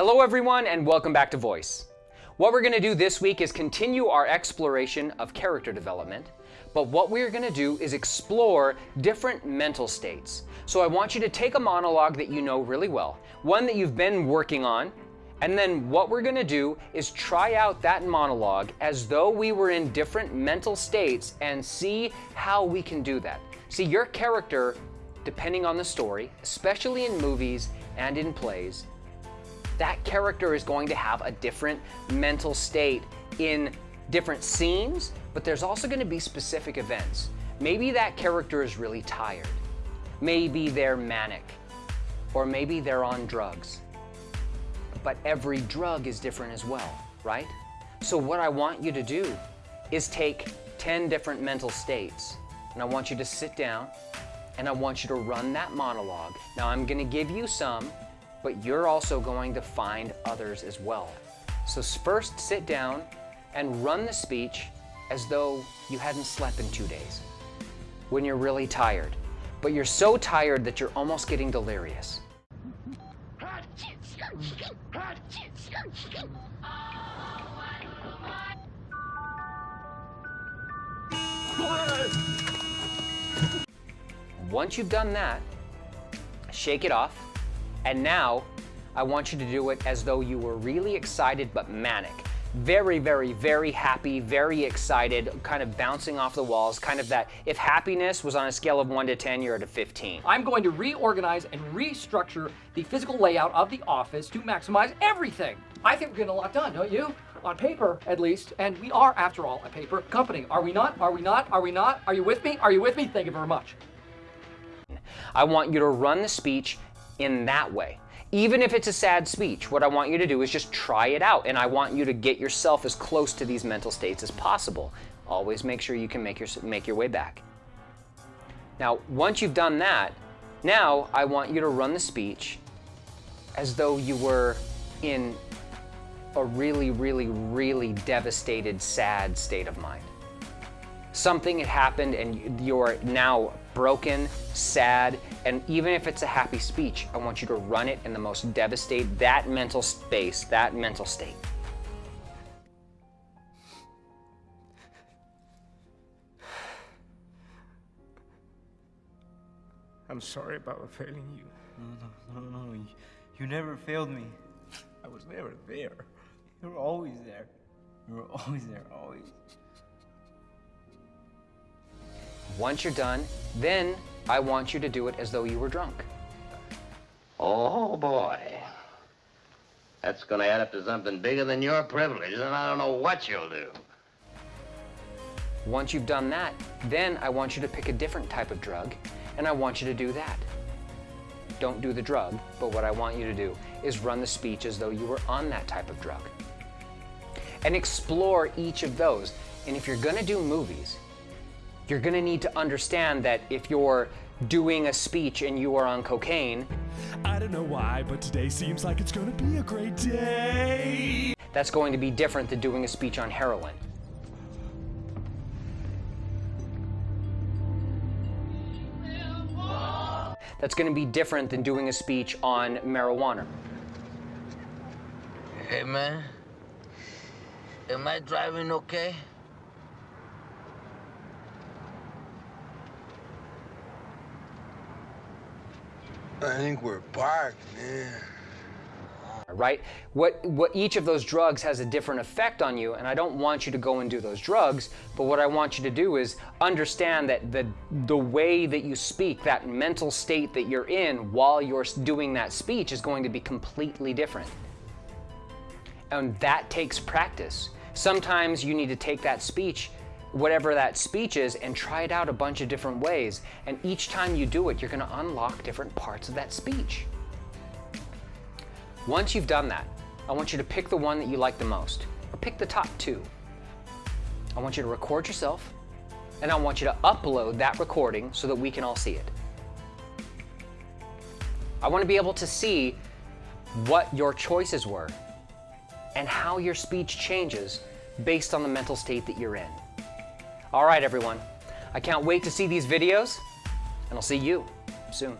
Hello everyone and welcome back to Voice. What we're going to do this week is continue our exploration of character development, but what we're going to do is explore different mental states. So I want you to take a monologue that you know really well, one that you've been working on, and then what we're going to do is try out that monologue as though we were in different mental states and see how we can do that. See, your character, depending on the story, especially in movies and in plays, that character is going to have a different mental state in different scenes, but there's also going to be specific events. Maybe that character is really tired. Maybe they're manic. Or maybe they're on drugs. But every drug is different as well, right? So what I want you to do is take 10 different mental states, and I want you to sit down, and I want you to run that monologue. Now I'm going to give you some, but you're also going to find others as well. So first sit down and run the speech as though you hadn't slept in two days. When you're really tired, but you're so tired that you're almost getting delirious. Once you've done that, shake it off and now I want you to do it as though you were really excited but manic. Very, very, very happy, very excited, kind of bouncing off the walls, kind of that, if happiness was on a scale of 1 to 10, you're at a 15. I'm going to reorganize and restructure the physical layout of the office to maximize everything. I think we're getting a lot done, don't you? On paper, at least. And we are, after all, a paper company. Are we not? Are we not? Are we not? Are you with me? Are you with me? Thank you very much. I want you to run the speech in that way. Even if it's a sad speech, what I want you to do is just try it out. And I want you to get yourself as close to these mental states as possible. Always make sure you can make your, make your way back. Now, once you've done that, now I want you to run the speech as though you were in a really, really, really devastated, sad state of mind. Something had happened and you're now broken, sad, and even if it's a happy speech, I want you to run it in the most devastated, that mental space, that mental state. I'm sorry about failing you. No, no, no, no, you, you never failed me. I was never there. You were always there. You were always there, always. Once you're done, then I want you to do it as though you were drunk. Oh, boy. That's going to add up to something bigger than your privilege, and I don't know what you'll do. Once you've done that, then I want you to pick a different type of drug, and I want you to do that. Don't do the drug, but what I want you to do is run the speech as though you were on that type of drug. And explore each of those. And if you're gonna do movies, you're gonna need to understand that if you're doing a speech and you are on cocaine, I don't know why, but today seems like it's gonna be a great day. That's going to be different than doing a speech on heroin. That's going to be different than doing a speech on marijuana. Hey, man. Am I driving okay? I think we're parked, man. Right? What, what each of those drugs has a different effect on you, and I don't want you to go and do those drugs, but what I want you to do is understand that the, the way that you speak, that mental state that you're in while you're doing that speech is going to be completely different. And that takes practice. Sometimes you need to take that speech whatever that speech is and try it out a bunch of different ways. And each time you do it, you're going to unlock different parts of that speech. Once you've done that, I want you to pick the one that you like the most, or pick the top two. I want you to record yourself, and I want you to upload that recording so that we can all see it. I want to be able to see what your choices were and how your speech changes based on the mental state that you're in. All right, everyone. I can't wait to see these videos, and I'll see you soon.